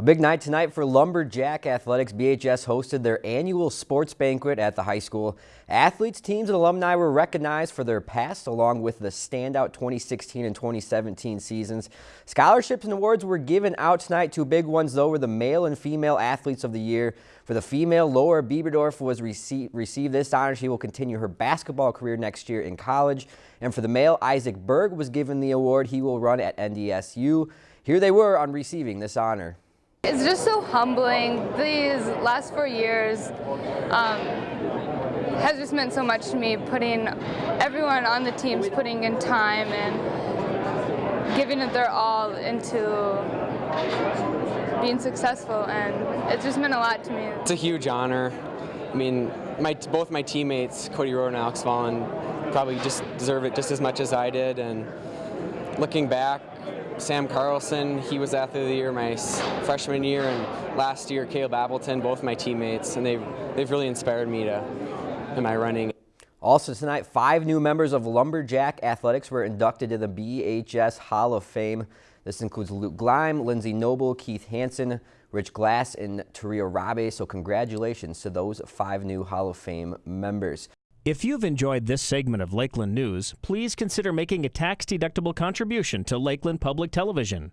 A big night tonight for Lumberjack Athletics. BHS hosted their annual sports banquet at the high school. Athletes, teams, and alumni were recognized for their past along with the standout 2016 and 2017 seasons. Scholarships and awards were given out tonight. Two big ones, though, were the male and female athletes of the year. For the female, Laura Bieberdorf was received, received this honor. She will continue her basketball career next year in college. And for the male, Isaac Berg was given the award. He will run at NDSU. Here they were on receiving this honor. It's just so humbling. These last four years um, has just meant so much to me, putting everyone on the teams putting in time and giving it their all into being successful, and it's just meant a lot to me. It's a huge honor. I mean, my, both my teammates, Cody Rowe and Alex Vaughn, probably just deserve it just as much as I did, and looking back, Sam Carlson, he was athlete of the year my freshman year, and last year Caleb Appleton, both my teammates, and they've, they've really inspired me to in my running. Also tonight, five new members of Lumberjack Athletics were inducted to the BHS Hall of Fame. This includes Luke Gleim, Lindsey Noble, Keith Hansen, Rich Glass, and Taria Rabe. So congratulations to those five new Hall of Fame members. If you've enjoyed this segment of Lakeland News, please consider making a tax-deductible contribution to Lakeland Public Television.